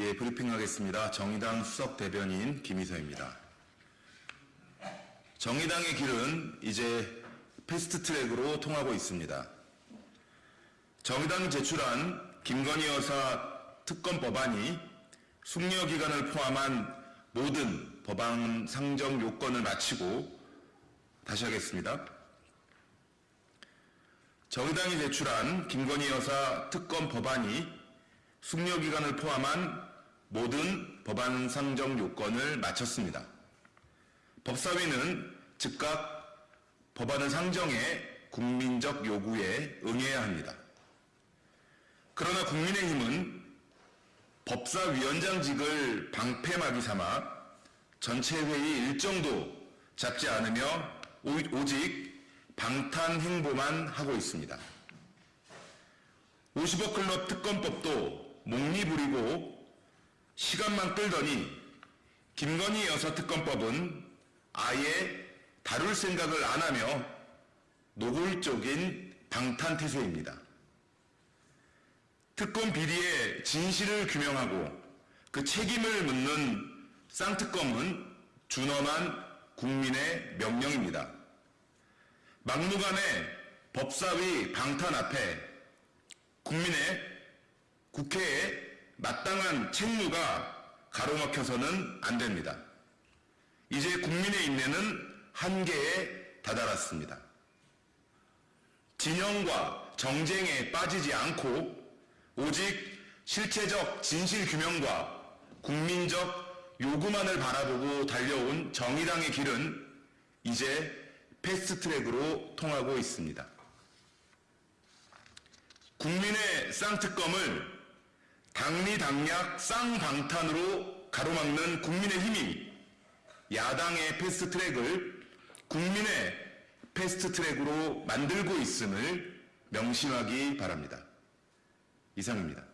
예, 브리핑하겠습니다. 정의당 수석 대변인 김희서입니다. 정의당의 길은 이제 패스트 트랙으로 통하고 있습니다. 정의당이 제출한 김건희 여사 특검 법안이 숙려 기간을 포함한 모든 법안 상정 요건을 마치고 다시 하겠습니다. 정의당이 제출한 김건희 여사 특검 법안이 숙려 기간을 포함한 모든 법안 상정 요건을 마쳤습니다. 법사위는 즉각 법안을 상정해 국민적 요구에 응해야 합니다. 그러나 국민의힘은 법사위원장직을 방패막이 삼아 전체 회의 일정도 잡지 않으며 오직 방탄 행보만 하고 있습니다. 50억 클럽 특검법도 목리 부리고 시간만 끌더니 김건희 여사 특검법은 아예 다룰 생각을 안 하며 노골적인 방탄태세입니다. 특검 비리의 진실을 규명하고 그 책임을 묻는 쌍특검은 준엄한 국민의 명령입니다. 막무가내 법사위 방탄 앞에 국민의 국회에 마땅한 책무가 가로막혀서는 안 됩니다. 이제 국민의 인내는 한계에 다다랐습니다. 진영과 정쟁에 빠지지 않고 오직 실체적 진실 규명과 국민적 요구만을 바라보고 달려온 정의당의 길은 이제 패스트트랙으로 통하고 있습니다. 국민의 쌍특검을 당리당략 쌍방탄으로 가로막는 국민의힘이 야당의 패스트트랙을 국민의 패스트트랙으로 만들고 있음을 명심하기 바랍니다. 이상입니다.